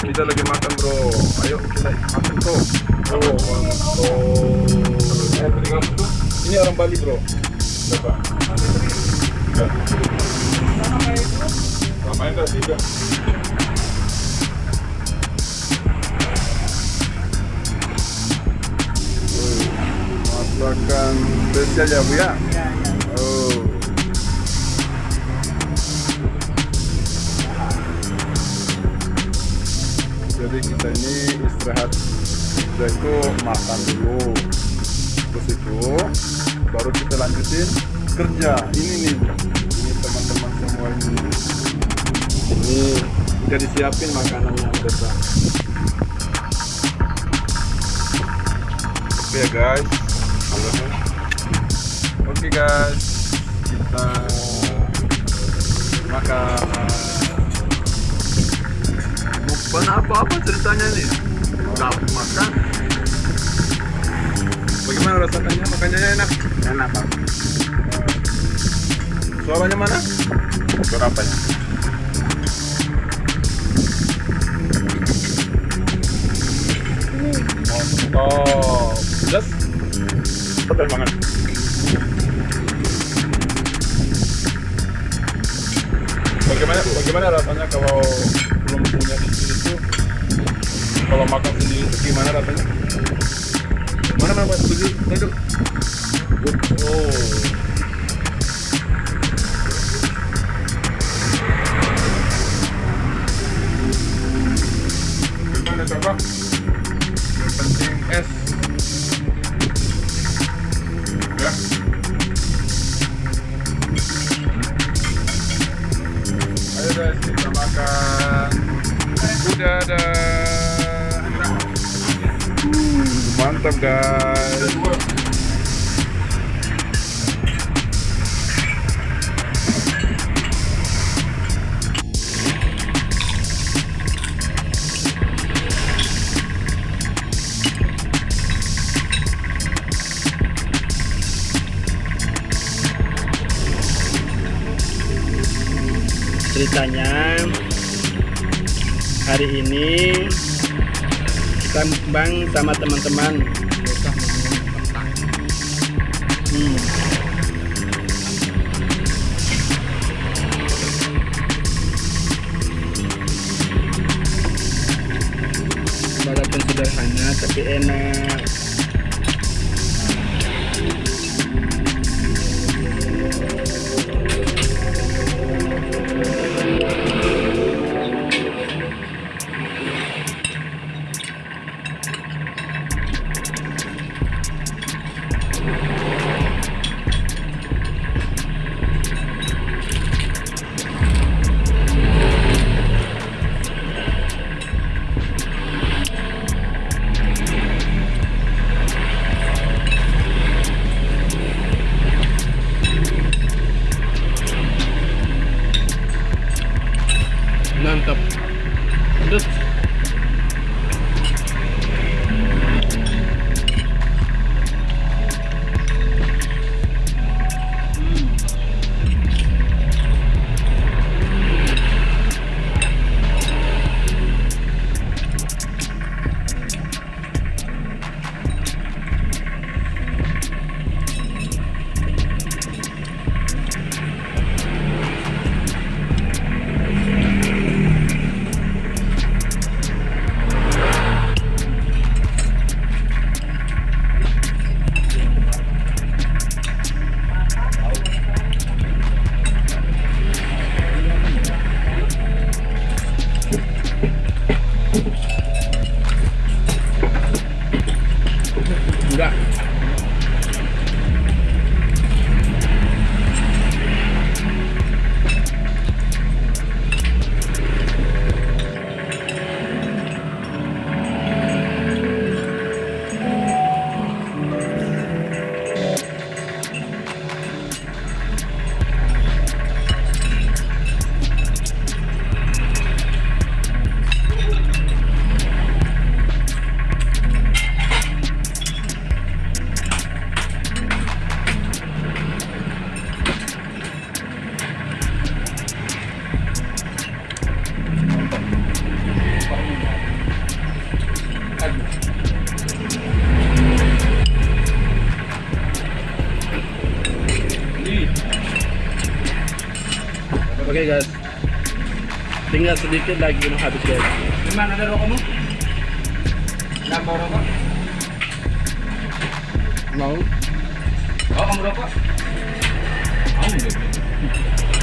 kita lagi makan bro. Ayo kita makan bro. Oh mantap ini orang Bali bro. Berapa tiga sama itu tiga masakan spesial ya bu ya? Oh jadi kita ini istirahat. Setelah itu makan dulu. Terus itu baru kita lanjutin kerja. Ini nih ini teman-teman semua ini. Ini udah disiapin makanannya udah oke ya guys. Oke guys. Kita apa-apa ceritanya nih? Nggak makan. Bagaimana rasanya? Makannya enak? Enak bang suaranya mana? Suara apa ya? Mantap jelas pedas banget. Bagaimana bagaimana rasanya kalau belum punya sini tuh kalau makan sendiri itu gimana rasanya? Mana mana mas? Tuju tuju oh mantap guys? Ceritanya hari ini kita sama teman-teman hmm. walaupun sederhana tapi enak oke okay, guys tinggal sedikit lagi mau habis guys gimana ada rokokmu? gak mau rokok? mau oh mau rokok? mau oh,